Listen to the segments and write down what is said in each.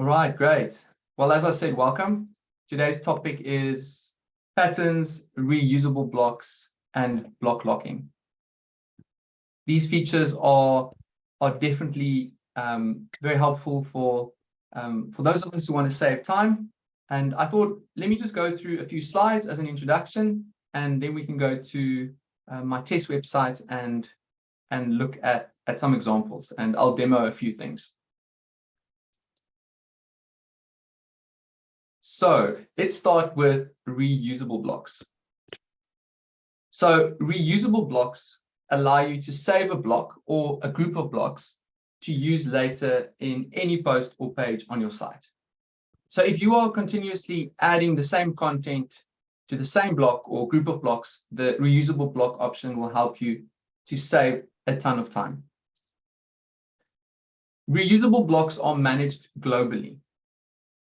All right, great. Well, as I said, welcome. Today's topic is patterns, reusable blocks, and block locking. These features are, are definitely um, very helpful for, um, for those of us who want to save time. And I thought, let me just go through a few slides as an introduction, and then we can go to uh, my test website and, and look at, at some examples, and I'll demo a few things. So let's start with reusable blocks. So reusable blocks allow you to save a block or a group of blocks to use later in any post or page on your site. So if you are continuously adding the same content to the same block or group of blocks, the reusable block option will help you to save a ton of time. Reusable blocks are managed globally.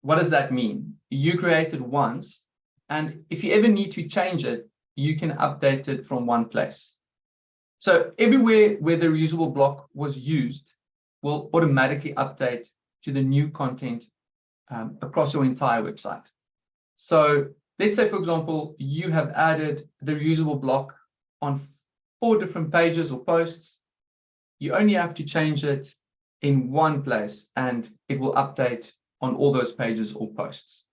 What does that mean? You create it once, and if you ever need to change it, you can update it from one place. So everywhere where the reusable block was used will automatically update to the new content um, across your entire website. So let's say, for example, you have added the reusable block on four different pages or posts. You only have to change it in one place and it will update on all those pages or posts.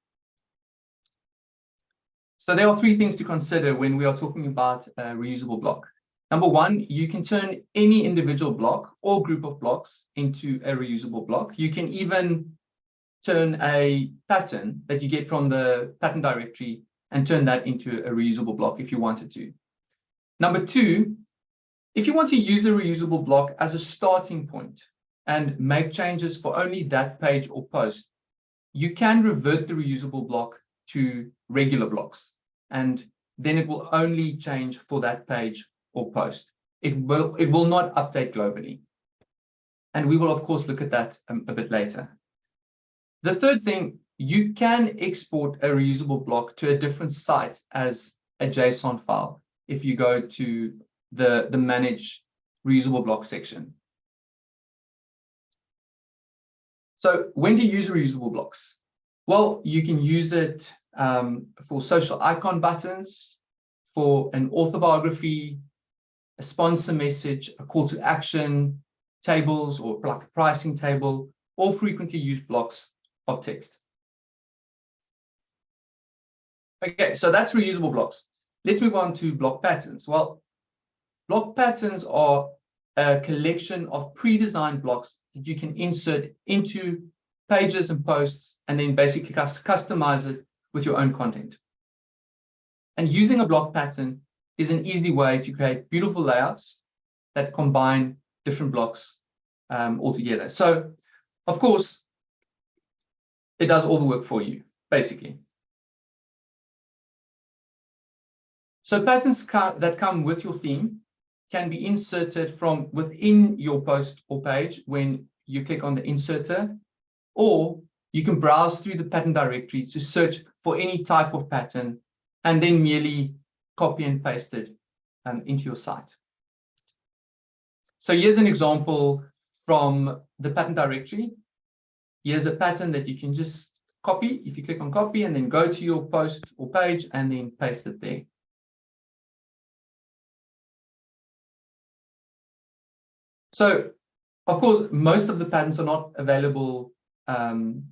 So there are three things to consider when we are talking about a reusable block. Number one, you can turn any individual block or group of blocks into a reusable block. You can even turn a pattern that you get from the pattern directory and turn that into a reusable block if you wanted to. Number two, if you want to use a reusable block as a starting point and make changes for only that page or post, you can revert the reusable block to regular blocks, and then it will only change for that page or post. It will, it will not update globally. And we will, of course, look at that um, a bit later. The third thing, you can export a reusable block to a different site as a JSON file if you go to the, the Manage Reusable Block section. So when you use reusable blocks? Well, you can use it um, for social icon buttons, for an autobiography, a sponsor message, a call to action, tables or like a pricing table, or frequently used blocks of text. Okay, so that's reusable blocks. Let's move on to block patterns. Well, block patterns are a collection of pre-designed blocks that you can insert into pages and posts and then basically customize it with your own content. And using a block pattern is an easy way to create beautiful layouts that combine different blocks um, all together. So, of course, it does all the work for you, basically. So patterns that come with your theme can be inserted from within your post or page when you click on the inserter, or you can browse through the pattern directory to search for any type of pattern and then merely copy and paste it um, into your site. So here's an example from the pattern directory. Here's a pattern that you can just copy if you click on copy and then go to your post or page and then paste it there. So, of course, most of the patterns are not available um,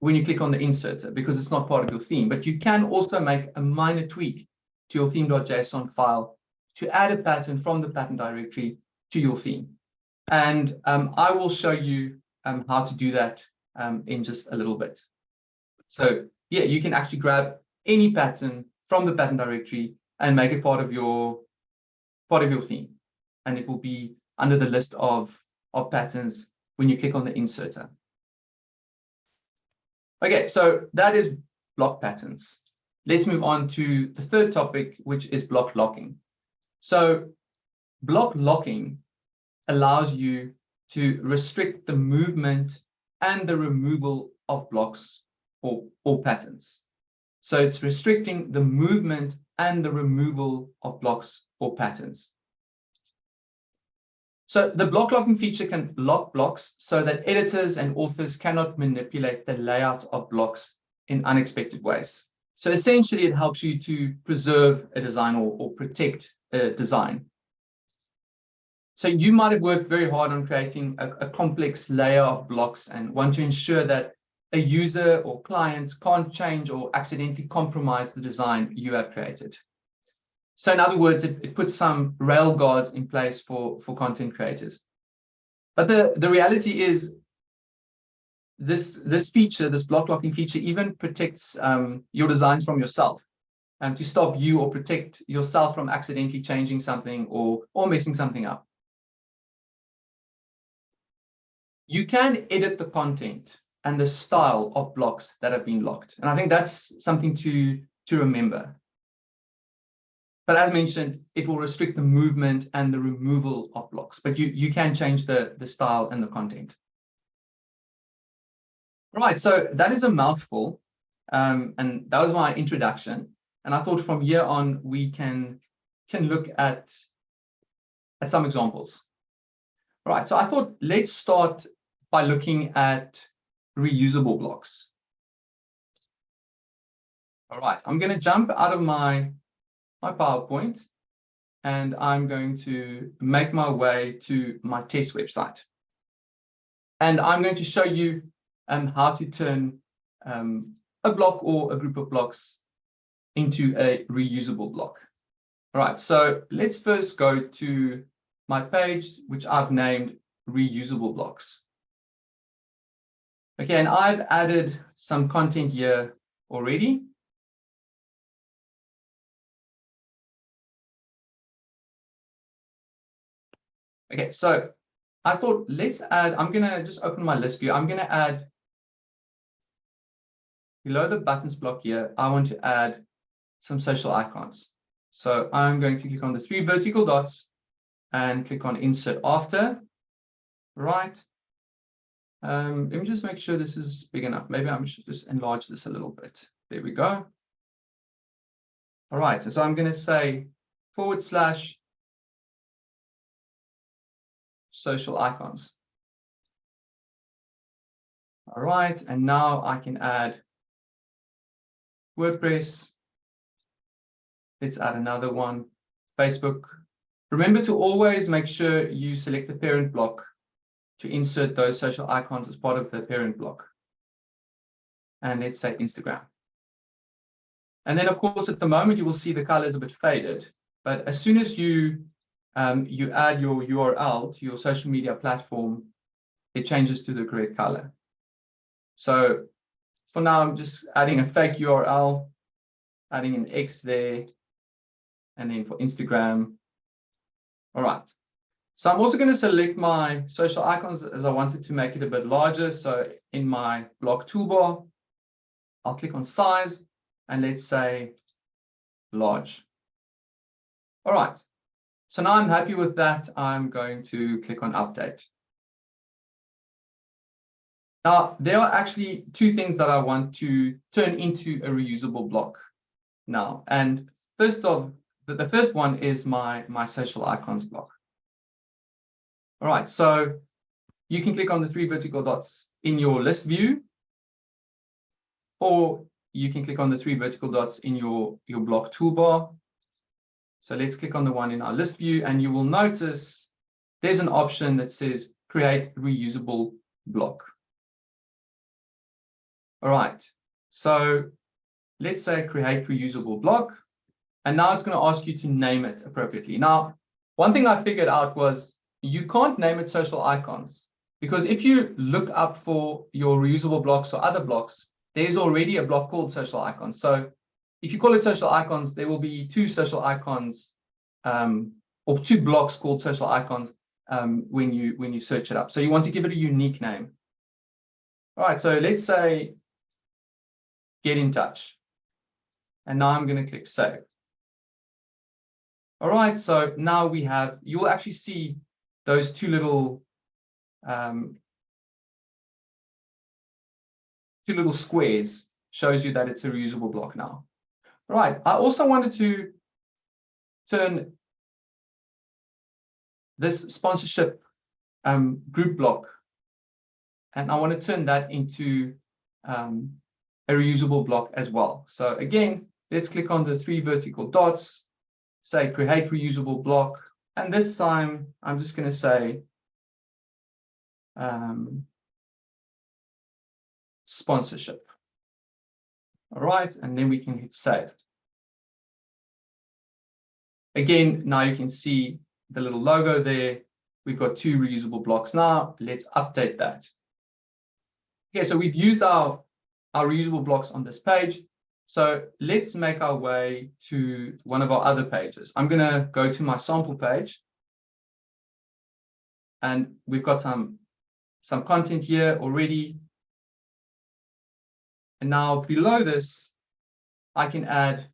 when you click on the inserter because it's not part of your theme, but you can also make a minor tweak to your theme.json file to add a pattern from the pattern directory to your theme. And um, I will show you um, how to do that um, in just a little bit. So yeah, you can actually grab any pattern from the pattern directory and make it part of your part of your theme and it will be under the list of, of patterns when you click on the inserter. Okay, so that is block patterns. Let's move on to the third topic, which is block locking. So block locking allows you to restrict the movement and the removal of blocks or, or patterns. So it's restricting the movement and the removal of blocks or patterns. So the block locking feature can lock blocks so that editors and authors cannot manipulate the layout of blocks in unexpected ways. So essentially, it helps you to preserve a design or, or protect a design. So you might have worked very hard on creating a, a complex layer of blocks and want to ensure that a user or client can't change or accidentally compromise the design you have created. So in other words, it, it puts some rail guards in place for, for content creators. But the, the reality is this, this feature, this block locking feature, even protects um, your designs from yourself and um, to stop you or protect yourself from accidentally changing something or, or messing something up. You can edit the content and the style of blocks that have been locked. And I think that's something to, to remember. But as mentioned, it will restrict the movement and the removal of blocks, but you, you can change the, the style and the content. Right, so that is a mouthful. Um, and that was my introduction. And I thought from here on, we can, can look at, at some examples. All right, so I thought let's start by looking at reusable blocks. All right, I'm going to jump out of my, my PowerPoint and I'm going to make my way to my test website. And I'm going to show you um, how to turn um, a block or a group of blocks into a reusable block. All right, so let's first go to my page, which I've named reusable blocks. Okay, and I've added some content here already. Okay, so I thought let's add, I'm going to just open my list view. I'm going to add below the buttons block here, I want to add some social icons. So I'm going to click on the three vertical dots and click on insert after, right? Um, let me just make sure this is big enough. Maybe I should just enlarge this a little bit. There we go. All right, so, so I'm going to say forward slash social icons. All right, and now I can add WordPress. Let's add another one, Facebook. Remember to always make sure you select the parent block to insert those social icons as part of the parent block. And let's say Instagram. And then, of course, at the moment, you will see the color is a bit faded. But as soon as you um, you add your URL to your social media platform, it changes to the correct color. So for now, I'm just adding a fake URL, adding an X there, and then for Instagram. All right. So I'm also going to select my social icons as I wanted to make it a bit larger. So in my block toolbar, I'll click on size and let's say large. All right. So now I'm happy with that. I'm going to click on update. Now, there are actually two things that I want to turn into a reusable block now. And first of the, first one is my, my social icons block. All right, so you can click on the three vertical dots in your list view, or you can click on the three vertical dots in your, your block toolbar. So let's click on the one in our list view, and you will notice there's an option that says create reusable block. All right, so let's say create reusable block, and now it's going to ask you to name it appropriately. Now, one thing I figured out was you can't name it social icons because if you look up for your reusable blocks or other blocks, there's already a block called social icons. So if you call it social icons, there will be two social icons um, or two blocks called social icons um, when you when you search it up. So you want to give it a unique name. All right, so let's say get in touch. And now I'm going to click save. All right, so now we have, you will actually see those two little um, two little squares shows you that it's a reusable block now. Right. I also wanted to turn this sponsorship um, group block. And I want to turn that into um, a reusable block as well. So again, let's click on the three vertical dots, say create reusable block. And this time I'm just going to say um, sponsorship. All right, and then we can hit save. Again, now you can see the little logo there. We've got two reusable blocks now. Let's update that. Okay, so we've used our, our reusable blocks on this page. So let's make our way to one of our other pages. I'm going to go to my sample page. And we've got some, some content here already. And now below this, I can add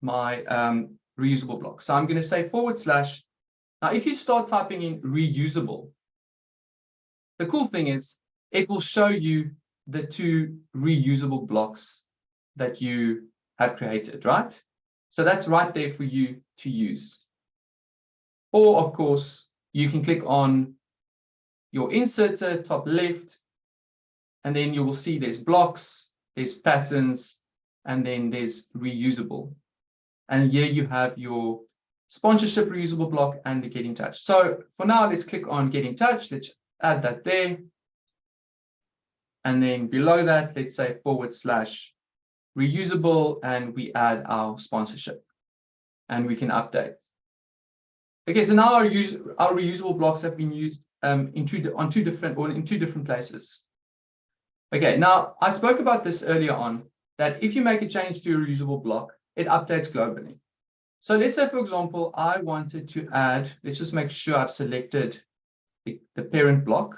my um, reusable block. So I'm going to say forward slash. Now, if you start typing in reusable, the cool thing is it will show you the two reusable blocks that you have created, right? So that's right there for you to use. Or, of course, you can click on your inserter top left, and then you will see there's blocks, there's patterns, and then there's reusable. And here you have your sponsorship reusable block and the get in touch. So for now, let's click on get in touch. Let's add that there. And then below that, let's say forward slash reusable, and we add our sponsorship. And we can update. Okay, so now our, use, our reusable blocks have been used um, in two, on two different or in two different places. Okay, now I spoke about this earlier on, that if you make a change to a reusable block, it updates globally. So let's say, for example, I wanted to add, let's just make sure I've selected the, the parent block.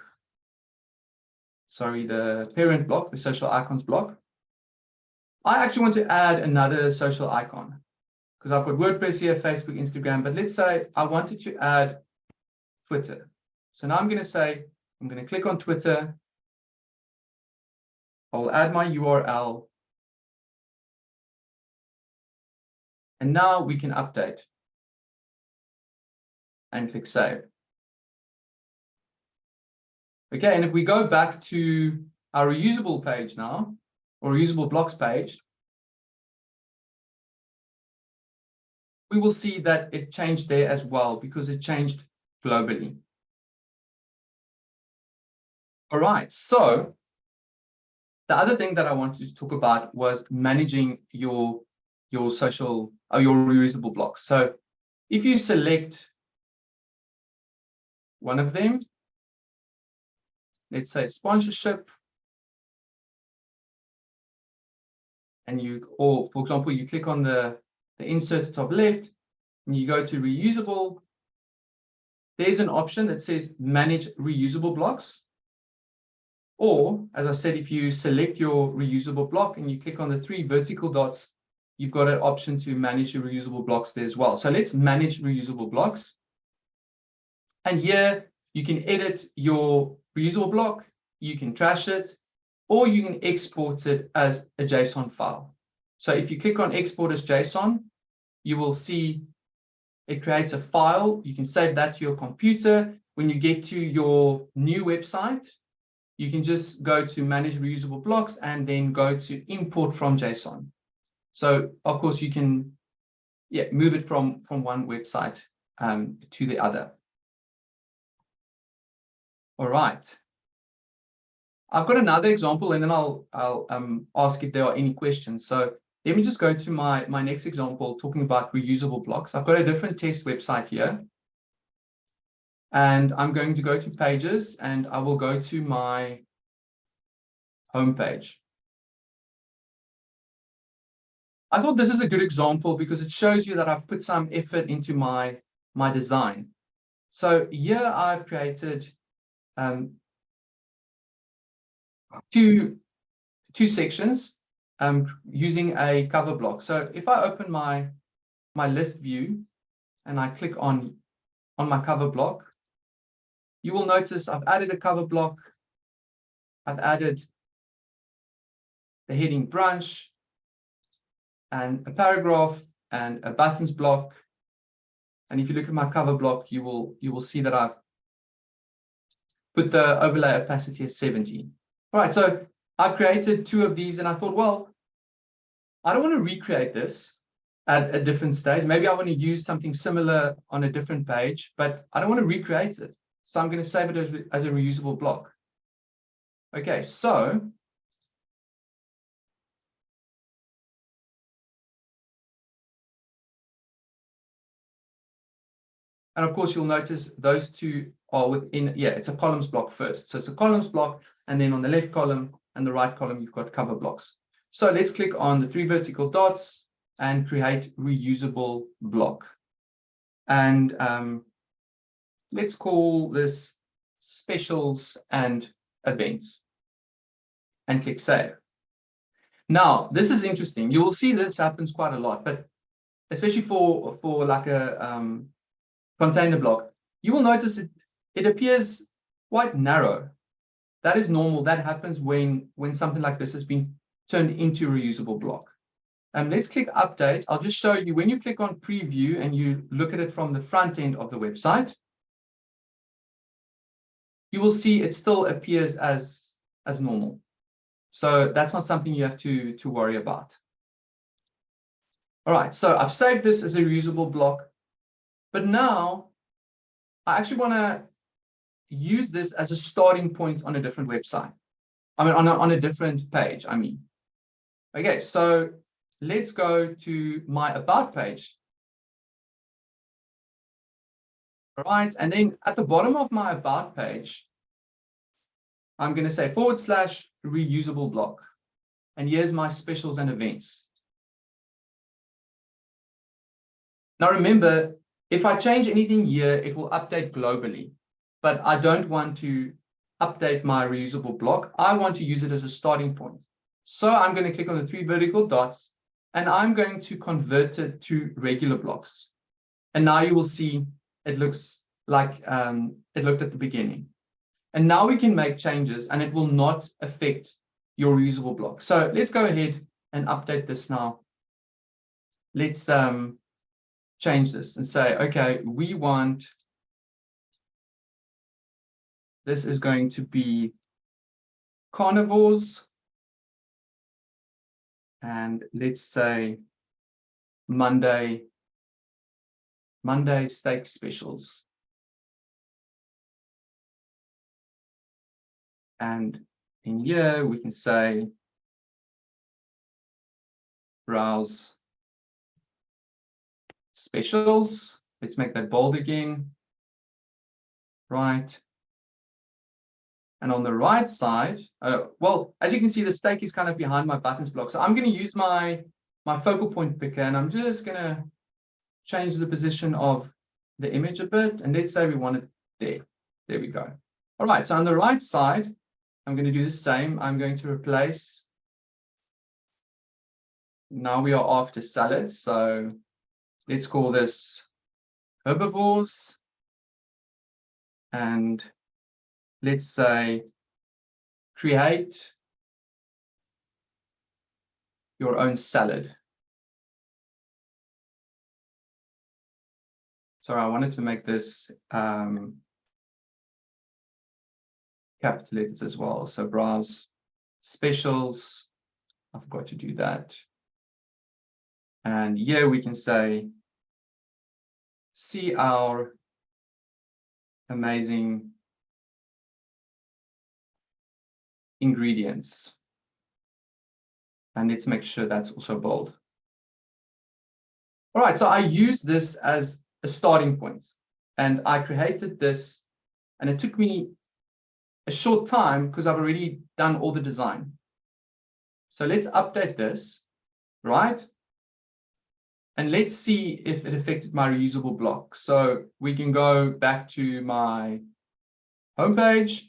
Sorry, the parent block, the social icons block. I actually want to add another social icon because I've got WordPress here, Facebook, Instagram, but let's say I wanted to add Twitter. So now I'm going to say, I'm going to click on Twitter. I'll add my URL And now we can update and click save. Okay, and if we go back to our reusable page now, or reusable blocks page, we will see that it changed there as well because it changed globally. All right, so the other thing that I wanted to talk about was managing your your social or your reusable blocks. So if you select one of them, let's say sponsorship, and you, or for example, you click on the, the insert top left, and you go to reusable, there's an option that says manage reusable blocks. Or, as I said, if you select your reusable block and you click on the three vertical dots you've got an option to manage your reusable blocks there as well. So let's manage reusable blocks. And here you can edit your reusable block, you can trash it, or you can export it as a JSON file. So if you click on export as JSON, you will see it creates a file. You can save that to your computer. When you get to your new website, you can just go to manage reusable blocks and then go to import from JSON. So of course you can yeah, move it from, from one website um, to the other. All right. I've got another example and then I'll, I'll um, ask if there are any questions. So let me just go to my, my next example talking about reusable blocks. I've got a different test website here. And I'm going to go to pages and I will go to my homepage. I thought this is a good example because it shows you that I've put some effort into my, my design. So here I've created um, two, two sections um, using a cover block. So if I open my, my list view and I click on, on my cover block, you will notice I've added a cover block. I've added the heading branch, and a paragraph and a buttons block. And if you look at my cover block, you will you will see that I've put the overlay opacity at 70. All right, so I've created two of these and I thought, well, I don't want to recreate this at a different stage. Maybe I want to use something similar on a different page, but I don't want to recreate it. So I'm going to save it as, as a reusable block. Okay, so And of course, you'll notice those two are within, yeah, it's a columns block first. So it's a columns block, and then on the left column and the right column, you've got cover blocks. So let's click on the three vertical dots and create reusable block. And um, let's call this specials and events and click save. Now, this is interesting. You will see this happens quite a lot, but especially for, for like a um, container block, you will notice it, it appears quite narrow. That is normal. That happens when, when something like this has been turned into a reusable block. Um, let's click update. I'll just show you when you click on preview and you look at it from the front end of the website, you will see it still appears as, as normal. So that's not something you have to, to worry about. All right, so I've saved this as a reusable block. But now I actually want to use this as a starting point on a different website. I mean, on a, on a different page, I mean. Okay, so let's go to my about page. Right, and then at the bottom of my about page, I'm going to say forward slash reusable block. And here's my specials and events. Now remember, if I change anything here, it will update globally, but I don't want to update my reusable block. I want to use it as a starting point. So I'm going to click on the three vertical dots and I'm going to convert it to regular blocks. And now you will see it looks like um, it looked at the beginning. And now we can make changes and it will not affect your reusable block. So let's go ahead and update this now. Let's um, change this and say, okay, we want, this is going to be carnivores. And let's say Monday, Monday steak specials. And in here, we can say browse specials. Let's make that bold again. Right. And on the right side, uh, well, as you can see, the steak is kind of behind my buttons block. So I'm going to use my, my focal point picker and I'm just going to change the position of the image a bit. And let's say we want it there. There we go. All right. So on the right side, I'm going to do the same. I'm going to replace. Now we are after salads. So let's call this herbivores. And let's say create your own salad. Sorry, I wanted to make this um, capital letters as well. So browse specials. I forgot to do that. And here we can say, see our amazing ingredients. And let's make sure that's also bold. All right, so I use this as a starting point and I created this and it took me a short time because I've already done all the design. So let's update this, right? And let's see if it affected my reusable block. So we can go back to my homepage.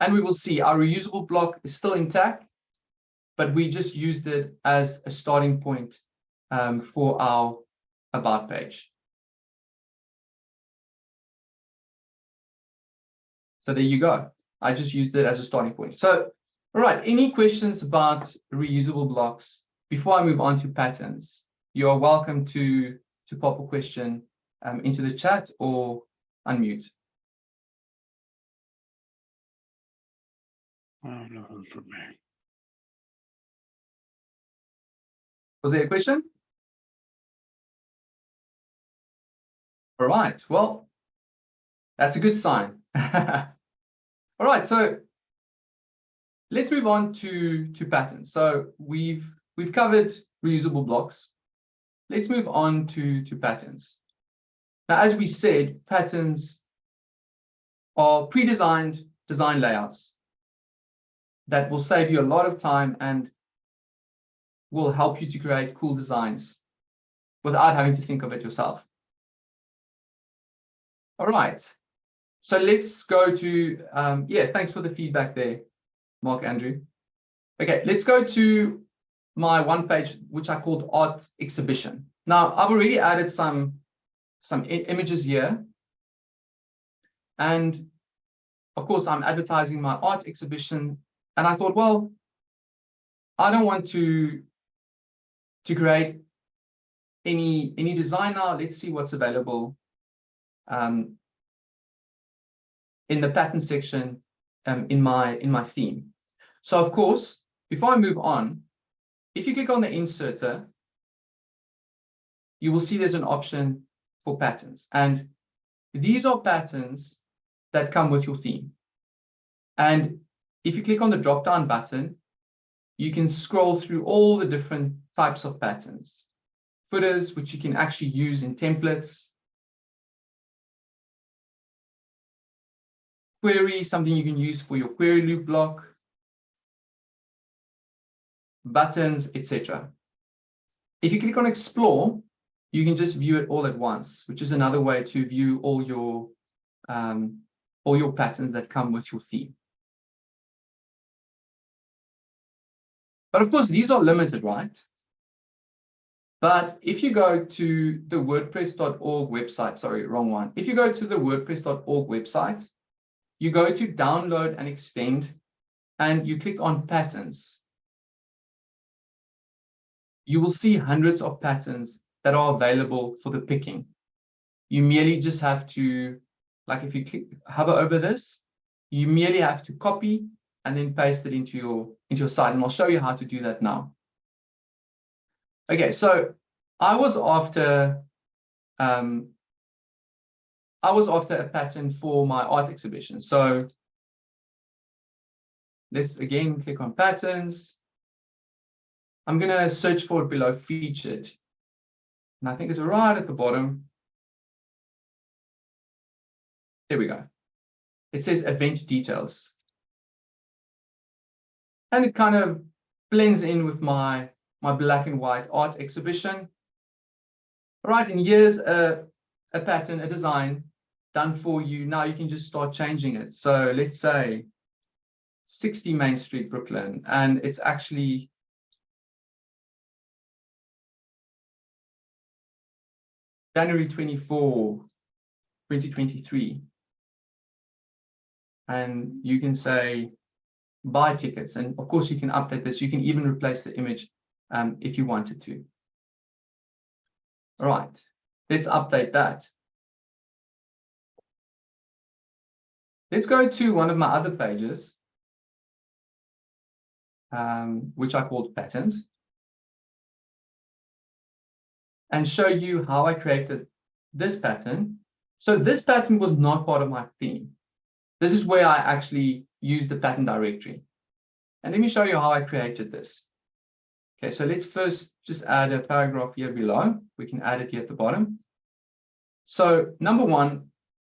And we will see our reusable block is still intact, but we just used it as a starting point um, for our about page. So there you go. I just used it as a starting point. So all right, any questions about reusable blocks before I move on to patterns, you are welcome to, to pop a question um, into the chat or unmute. Oh, nothing for me. Was there a question? All right, well, that's a good sign. All right, so let's move on to, to patterns. So we've we've covered reusable blocks. Let's move on to, to patterns. Now, as we said, patterns are pre-designed design layouts that will save you a lot of time and will help you to create cool designs without having to think of it yourself. All right, so let's go to, um, yeah, thanks for the feedback there, Mark Andrew. Okay, let's go to my one page, which I called art exhibition. Now, I've already added some, some images here. And of course, I'm advertising my art exhibition. And I thought, well, I don't want to, to create any, any designer. Let's see what's available um, in the pattern section um, in my in my theme. So of course, before I move on, if you click on the inserter, you will see there's an option for patterns. And these are patterns that come with your theme. And if you click on the drop-down button, you can scroll through all the different types of patterns. Footers, which you can actually use in templates, query, something you can use for your query loop block, buttons, etc. If you click on explore, you can just view it all at once, which is another way to view all your um, all your patterns that come with your theme. But of course, these are limited, right? But if you go to the WordPress.org website, sorry, wrong one. If you go to the WordPress.org website, you go to download and extend, and you click on patterns. You will see hundreds of patterns that are available for the picking. You merely just have to, like if you click, hover over this, you merely have to copy and then paste it into your, into your site. And I'll show you how to do that now. Okay, so I was after um, I was after a pattern for my art exhibition. So let's again click on patterns. I'm going to search for it below featured. And I think it's right at the bottom. There we go. It says event details. And it kind of blends in with my, my black and white art exhibition. All right, and here's a, a pattern, a design done for you. Now you can just start changing it. So let's say 60 Main Street, Brooklyn, and it's actually January 24, 2023. And you can say buy tickets. And of course, you can update this. You can even replace the image um, if you wanted to. All right, let's update that. Let's go to one of my other pages, um, which I called patterns, and show you how I created this pattern. So this pattern was not part of my theme. This is where I actually use the pattern directory. And let me show you how I created this. Okay, so let's first just add a paragraph here below. We can add it here at the bottom. So number one,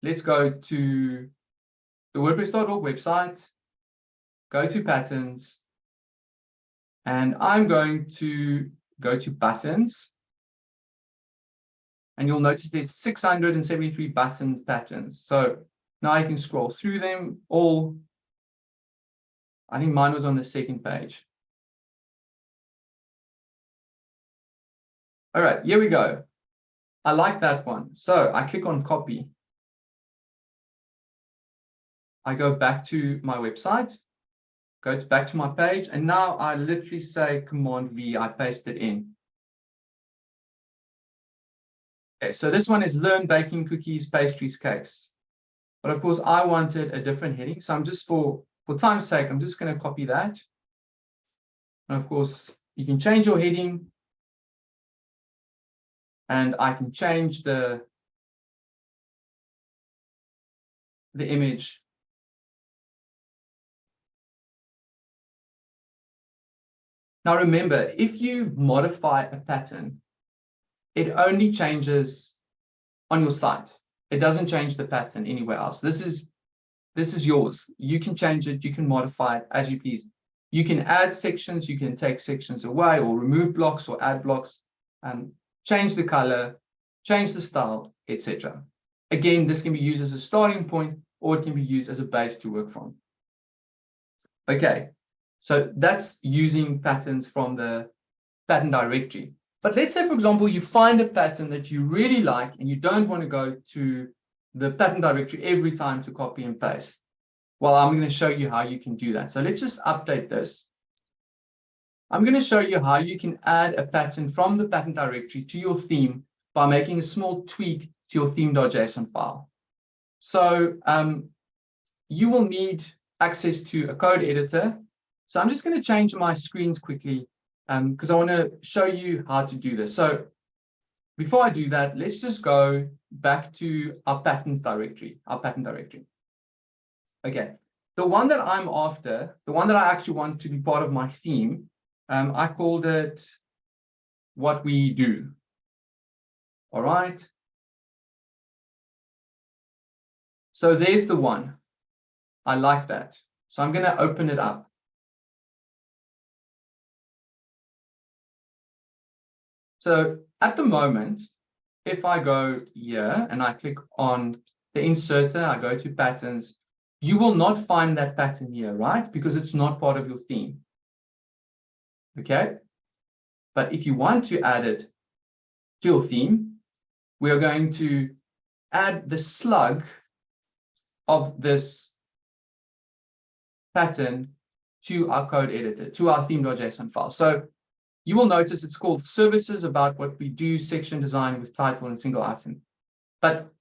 let's go to the WordPress.org website, go to patterns, and I'm going to go to buttons. And you'll notice there's 673 buttons patterns. So now I can scroll through them all. I think mine was on the second page. All right, here we go. I like that one. So I click on copy. I go back to my website, go to, back to my page, and now I literally say Command V, I paste it in. Okay, so this one is learn baking cookies, pastries, cakes. But of course, I wanted a different heading. So I'm just for, for time's sake, I'm just going to copy that. And of course, you can change your heading. And I can change the, the image. Now remember, if you modify a pattern, it only changes on your site. It doesn't change the pattern anywhere else. This is this is yours. You can change it, you can modify it as you please. You can add sections, you can take sections away or remove blocks or add blocks, and change the color, change the style, etc. Again, this can be used as a starting point or it can be used as a base to work from. Okay, so that's using patterns from the pattern directory. But let's say, for example, you find a pattern that you really like and you don't want to go to the pattern directory every time to copy and paste. Well, I'm going to show you how you can do that. So let's just update this. I'm going to show you how you can add a pattern from the pattern directory to your theme by making a small tweak to your theme.json file. So um, you will need access to a code editor. So I'm just going to change my screens quickly because um, I want to show you how to do this. So before I do that, let's just go back to our patterns directory, our pattern directory. Okay, the one that I'm after, the one that I actually want to be part of my theme, um, I called it what we do. All right. So there's the one. I like that. So I'm going to open it up. So at the moment, if I go here and I click on the inserter, I go to patterns, you will not find that pattern here, right? Because it's not part of your theme. Okay. But if you want to add it to your theme, we are going to add the slug of this pattern to our code editor, to our theme.json file. So you will notice it's called services about what we do section design with title and single item. But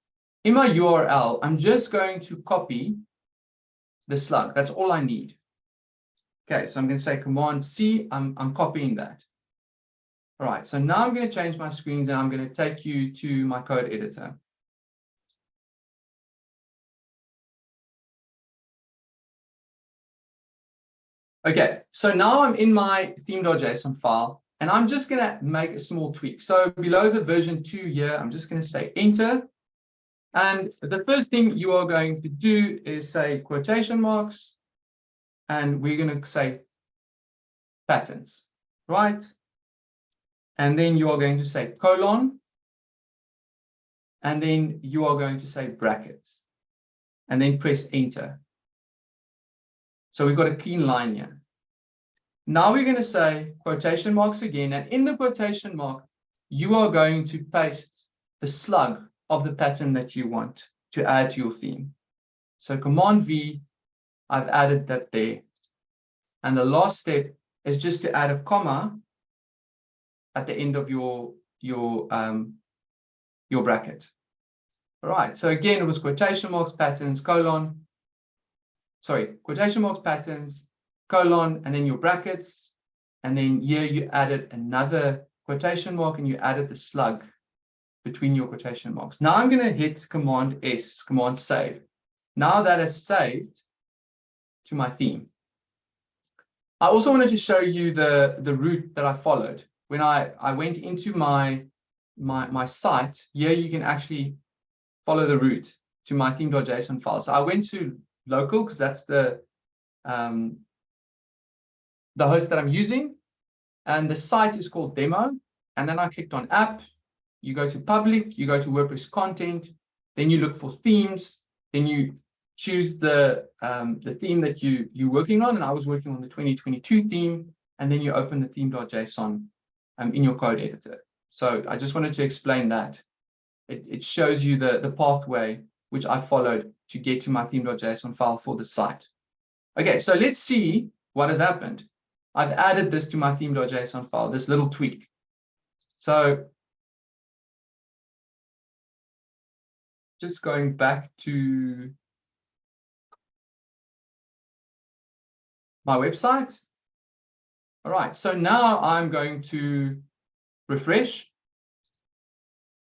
in my URL, I'm just going to copy the slug. That's all I need. Okay, so I'm going to say Command C. I'm, I'm copying that. All right, so now I'm going to change my screens and I'm going to take you to my code editor. Okay, so now I'm in my theme.json file and I'm just going to make a small tweak. So below the version 2 here, I'm just going to say enter. And the first thing you are going to do is say quotation marks. And we're going to say patterns, right? And then you are going to say colon. And then you are going to say brackets. And then press enter. So we've got a clean line here. Now we're going to say quotation marks again, and in the quotation mark, you are going to paste the slug of the pattern that you want to add to your theme. So Command V, I've added that there. And the last step is just to add a comma at the end of your your um, your bracket. All right. So again, it was quotation marks, patterns, colon, sorry, quotation marks, patterns, colon, and then your brackets. And then here you added another quotation mark and you added the slug between your quotation marks. Now I'm going to hit Command S, Command Save. Now that is saved to my theme. I also wanted to show you the, the route that I followed. When I, I went into my, my, my site, here you can actually follow the route to my theme.json file. So I went to local because that's the um, the host that I'm using. And the site is called demo. And then I clicked on app. You go to public, you go to WordPress content, then you look for themes, then you choose the um, the theme that you you're working on. And I was working on the 2022 theme, and then you open the theme.json um, in your code editor. So I just wanted to explain that. It, it shows you the, the pathway which I followed to get to my theme.json file for the site. Okay, so let's see what has happened? I've added this to my theme.json file, this little tweak. So just going back to my website. All right, so now I'm going to refresh.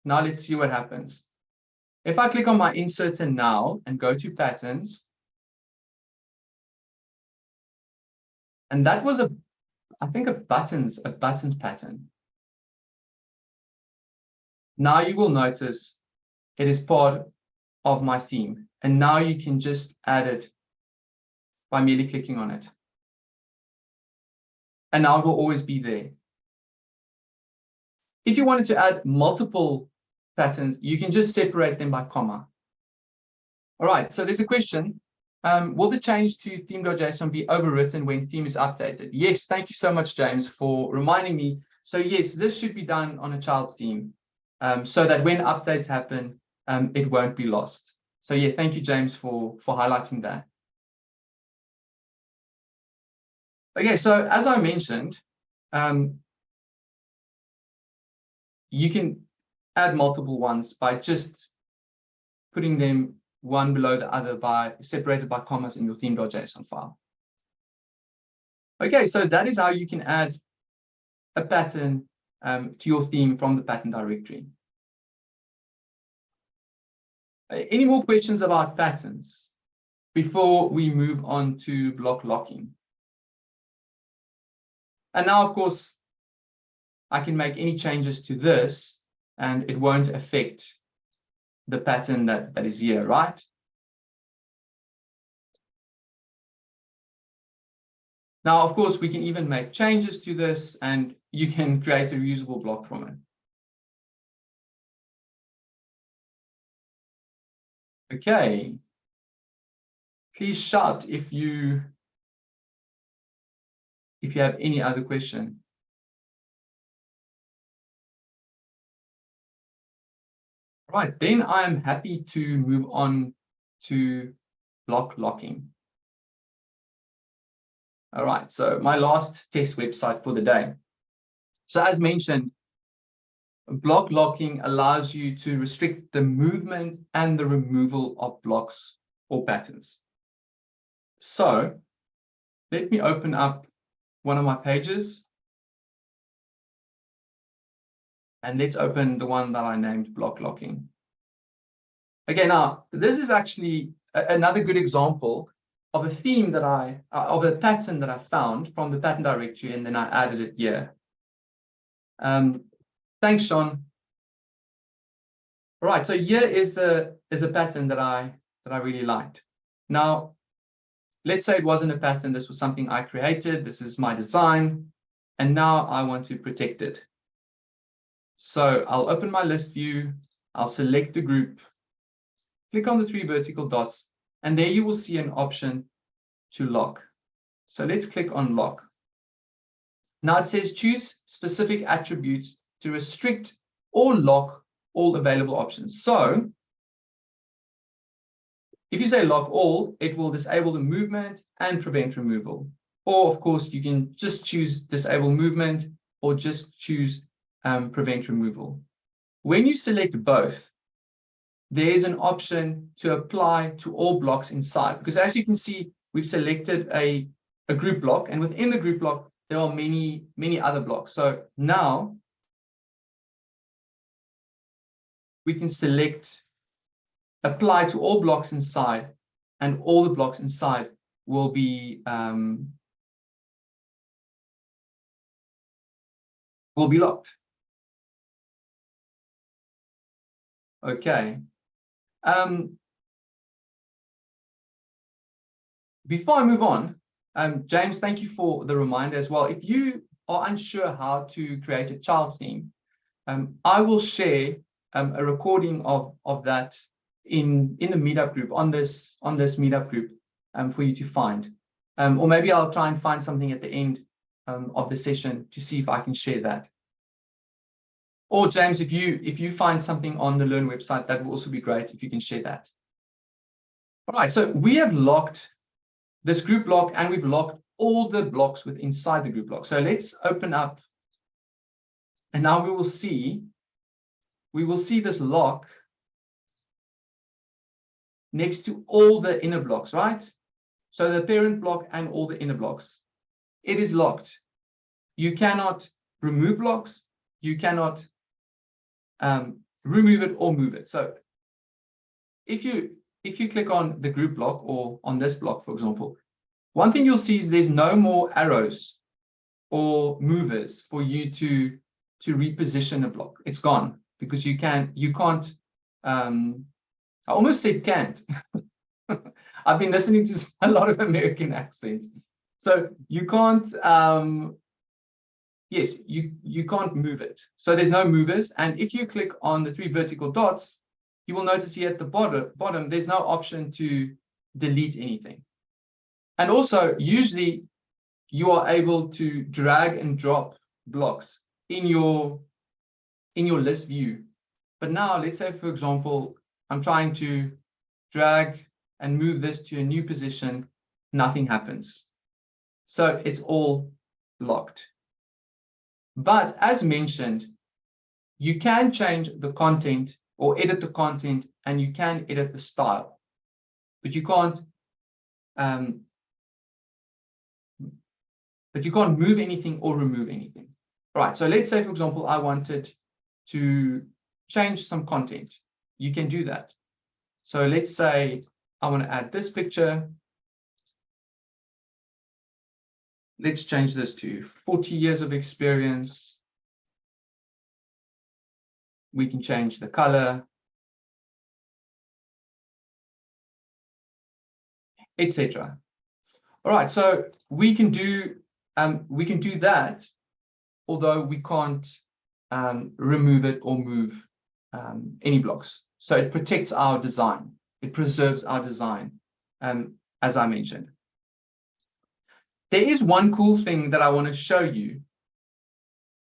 Now let's see what happens. If I click on my inserter now and go to patterns, and that was a, I think a buttons, a buttons pattern. Now you will notice it is part of my theme. And now you can just add it by merely clicking on it. And now it will always be there. If you wanted to add multiple patterns, you can just separate them by comma. All right, so there's a question. Um, will the change to theme.json be overwritten when theme is updated? Yes, thank you so much, James, for reminding me. So yes, this should be done on a child theme um, so that when updates happen, um, it won't be lost. So yeah, thank you, James, for, for highlighting that. Okay, so as I mentioned, um, you can add multiple ones by just putting them one below the other by separated by commas in your theme.json file. Okay, so that is how you can add a pattern um, to your theme from the pattern directory. Uh, any more questions about patterns before we move on to block locking? And now, of course, I can make any changes to this and it won't affect the pattern that, that is here, right? Now, of course, we can even make changes to this and you can create a reusable block from it. Okay. Please shout if you if you have any other question. Right, then I am happy to move on to block locking. All right, so my last test website for the day. So as mentioned, block locking allows you to restrict the movement and the removal of blocks or patterns. So let me open up one of my pages. And let's open the one that I named block locking. Okay, now this is actually another good example of a theme that I, uh, of a pattern that I found from the pattern directory, and then I added it here. Um, Thanks, Sean. All right, so here is a is a pattern that I that I really liked. Now, let's say it wasn't a pattern, this was something I created, this is my design, and now I want to protect it. So I'll open my list view, I'll select the group, click on the three vertical dots, and there you will see an option to lock. So let's click on lock. Now it says choose specific attributes to restrict or lock all available options. So if you say lock all, it will disable the movement and prevent removal. Or of course, you can just choose disable movement or just choose um, prevent removal. When you select both, there is an option to apply to all blocks inside. Because as you can see, we've selected a, a group block, and within the group block, there are many, many other blocks. So now we can select apply to all blocks inside and all the blocks inside will be um, will be locked. Okay. Um, before I move on, um, James, thank you for the reminder as well. If you are unsure how to create a child theme, um, I will share um, a recording of of that in in the meetup group on this on this meetup group um, for you to find. Um, or maybe I'll try and find something at the end um, of the session to see if I can share that. Or James, if you if you find something on the Learn website, that will also be great if you can share that. All right, so we have locked this group block and we've locked all the blocks with inside the group block. So let's open up. And now we will see, we will see this lock next to all the inner blocks, right? So the parent block and all the inner blocks. It is locked. You cannot remove blocks. You cannot um, remove it or move it. So if you if you click on the group block or on this block, for example, one thing you'll see is there's no more arrows or movers for you to to reposition a block. It's gone because you can you can't um, I almost said can't. I've been listening to a lot of American accents. So you can't, um, yes, you, you can't move it. So there's no movers. And if you click on the three vertical dots, you will notice here at the bottom, bottom there's no option to delete anything. And also, usually you are able to drag and drop blocks in your in your list view. But now, let's say, for example, I'm trying to drag and move this to a new position, nothing happens. So it's all locked. But as mentioned, you can change the content or edit the content and you can edit the style, but you can't um, but you can't move anything or remove anything. Right, so let's say, for example, I wanted to change some content you can do that. So let's say I want to add this picture. Let's change this to 40 years of experience. We can change the color, etc. All right, so we can do um, we can do that, although we can't um, remove it or move um, any blocks. So it protects our design. It preserves our design, um, as I mentioned. There is one cool thing that I want to show you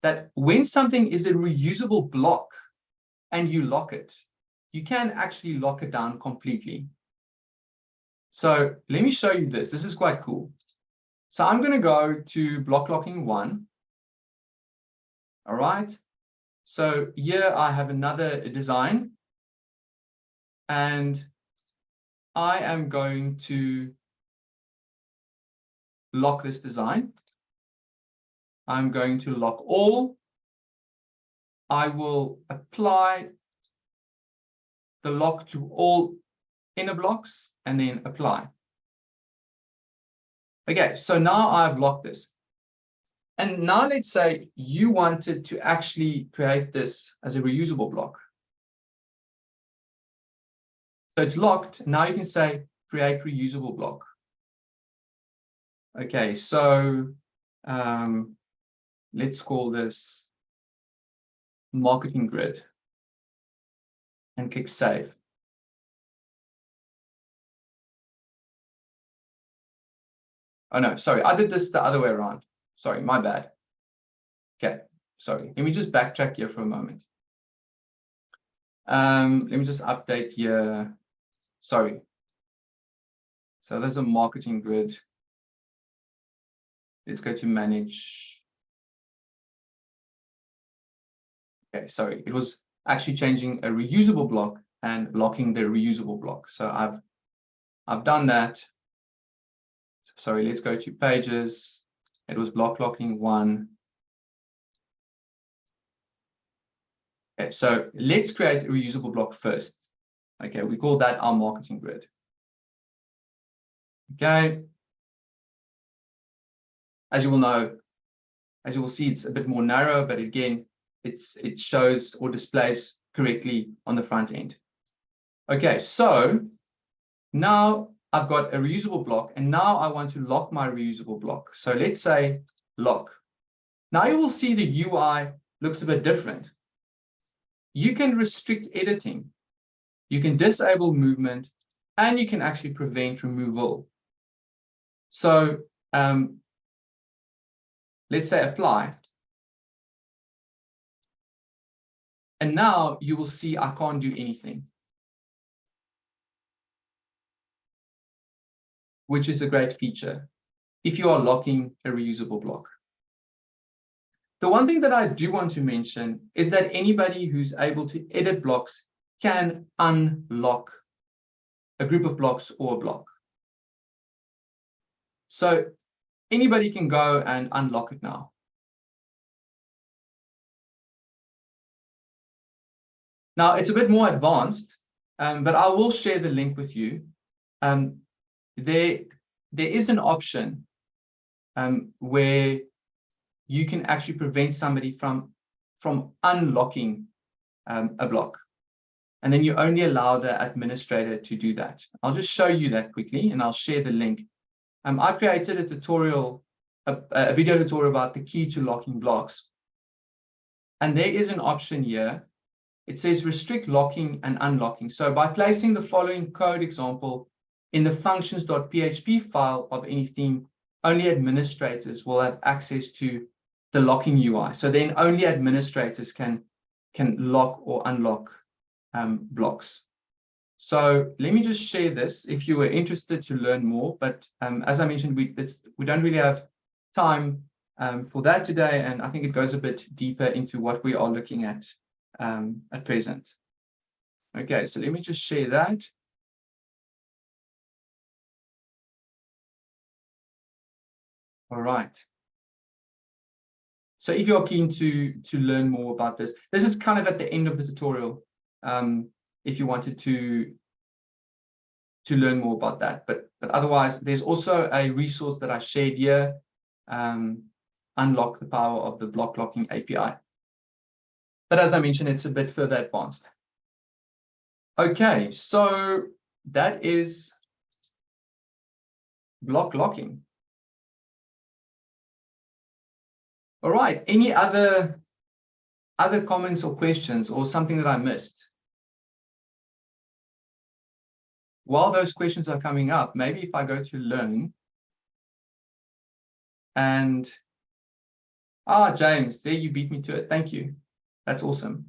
that when something is a reusable block and you lock it, you can actually lock it down completely. So let me show you this. This is quite cool. So I'm going to go to block locking one. All right. So here I have another design and I am going to lock this design. I'm going to lock all. I will apply the lock to all inner blocks and then apply. Okay, so now I've locked this. And now let's say you wanted to actually create this as a reusable block. So it's locked. Now you can say create reusable block. Okay, so um, let's call this marketing grid and click save. Oh no, sorry, I did this the other way around. Sorry, my bad. Okay, sorry. Let me just backtrack here for a moment. Um, let me just update here sorry. So there's a marketing grid. Let's go to manage. Okay, sorry, it was actually changing a reusable block and locking the reusable block. So I've I've done that. Sorry, let's go to pages. It was block locking one. Okay, so let's create a reusable block first. Okay, we call that our marketing grid. Okay. As you will know, as you will see, it's a bit more narrow, but again, it's it shows or displays correctly on the front end. Okay, so now I've got a reusable block, and now I want to lock my reusable block. So let's say lock. Now you will see the UI looks a bit different. You can restrict editing you can disable movement, and you can actually prevent removal. So um, let's say apply. And now you will see I can't do anything. Which is a great feature. if you are locking a reusable block. The one thing that I do want to mention is that anybody who's able to edit blocks can unlock a group of blocks or a block. So anybody can go and unlock it now. Now, it's a bit more advanced, um, but I will share the link with you. Um, there, there is an option um, where you can actually prevent somebody from, from unlocking um, a block. And then you only allow the administrator to do that. I'll just show you that quickly and I'll share the link. Um, I've created a tutorial, a, a video tutorial about the key to locking blocks. And there is an option here. It says restrict locking and unlocking. So by placing the following code example in the functions.php file of any theme, only administrators will have access to the locking UI. So then only administrators can, can lock or unlock um, blocks. So let me just share this if you were interested to learn more. But um, as I mentioned, we, we don't really have time um, for that today. And I think it goes a bit deeper into what we are looking at um, at present. Okay, so let me just share that. All right. So if you're keen to, to learn more about this, this is kind of at the end of the tutorial. Um, if you wanted to, to learn more about that. But, but otherwise, there's also a resource that I shared here, um, Unlock the Power of the Block Locking API. But as I mentioned, it's a bit further advanced. Okay, so that is block locking. All right, any other other comments or questions or something that I missed? While those questions are coming up, maybe if I go to learn and ah, James, there you beat me to it. Thank you. That's awesome.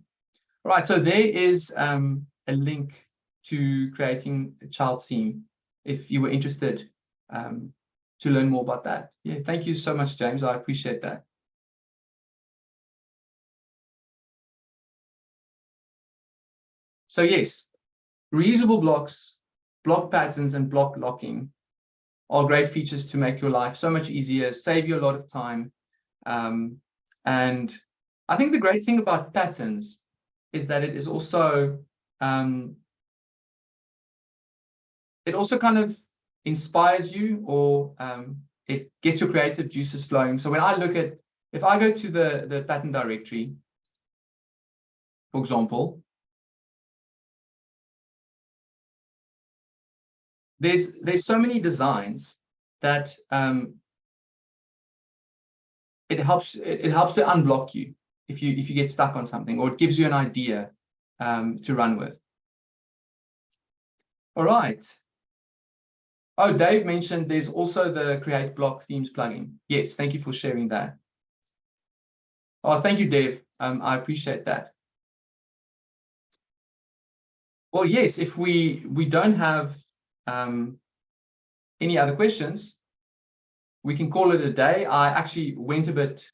All right, so there is um, a link to creating a child theme if you were interested um, to learn more about that. Yeah, thank you so much, James. I appreciate that. So yes, reusable blocks, block patterns, and block locking are great features to make your life so much easier, save you a lot of time. Um, and I think the great thing about patterns is that it is also, um, it also kind of inspires you or um, it gets your creative juices flowing. So when I look at, if I go to the, the pattern directory, for example, there's there's so many designs that um, it helps it, helps to unblock you if you if you get stuck on something or it gives you an idea um, to run with. All right. Oh, Dave mentioned there's also the create block themes plugin. Yes, thank you for sharing that. Oh, thank you, Dave. Um, I appreciate that. Well, yes, if we we don't have um, any other questions, we can call it a day. I actually went a bit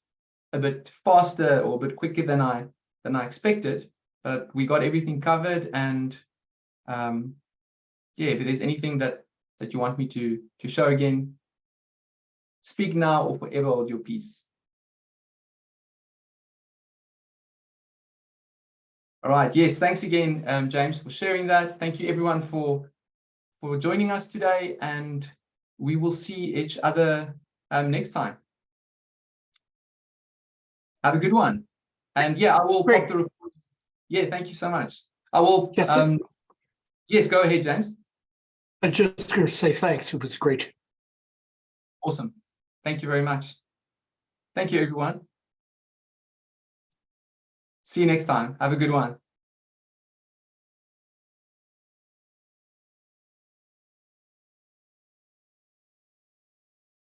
a bit faster or a bit quicker than I than I expected, but we got everything covered. And um, yeah, if there's anything that that you want me to to show again, speak now or forever hold your peace. All right. Yes. Thanks again, um, James, for sharing that. Thank you, everyone, for for joining us today, and we will see each other um, next time. Have a good one. And yeah, I will Great. pop the. Yeah, thank you so much. I will. Yes, um, yes go ahead, James. I'm just going to say thanks. It was great. Awesome. Thank you very much. Thank you, everyone. See you next time. Have a good one.